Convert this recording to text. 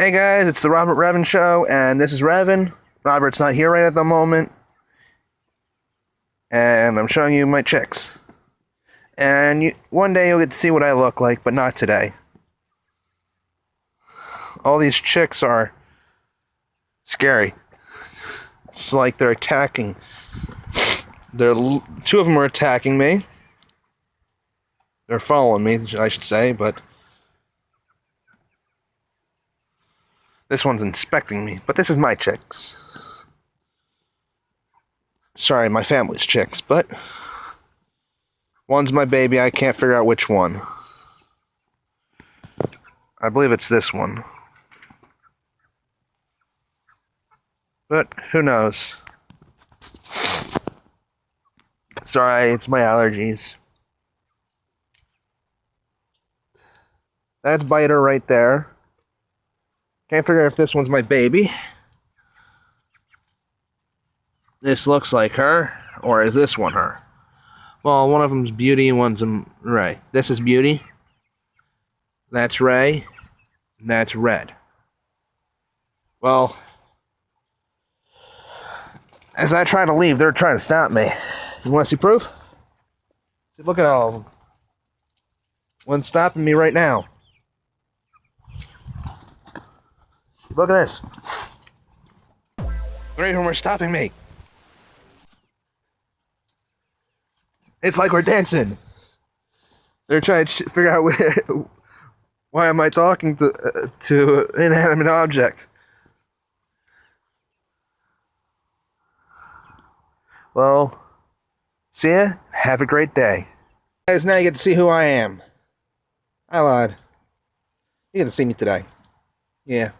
Hey guys, it's the Robert Revin Show, and this is Revin. Robert's not here right at the moment, and I'm showing you my chicks. And you, one day you'll get to see what I look like, but not today. All these chicks are scary. It's like they're attacking. They're two of them are attacking me. They're following me, I should say, but this one's inspecting me. But this is my chicks. Sorry, my family's chicks, but one's my baby. I can't figure out which one. I believe it's this one. But who knows? Sorry, it's my allergies. That's Biter right there. Can't figure out if this one's my baby. This looks like her, or is this one her? Well, one of them's Beauty one's um, Ray. This is Beauty. That's Ray. That's Red. Well, as I try to leave, they're trying to stop me. You want to see proof? Look at all of them. One's stopping me right now. Look at this. Three of them are stopping me. It's like we're dancing. They're trying to figure out where, why am I talking to uh, to an inanimate object. Well, see ya. Have a great day. Guys, now you get to see who I am. I lied. You get to see me today. Yeah.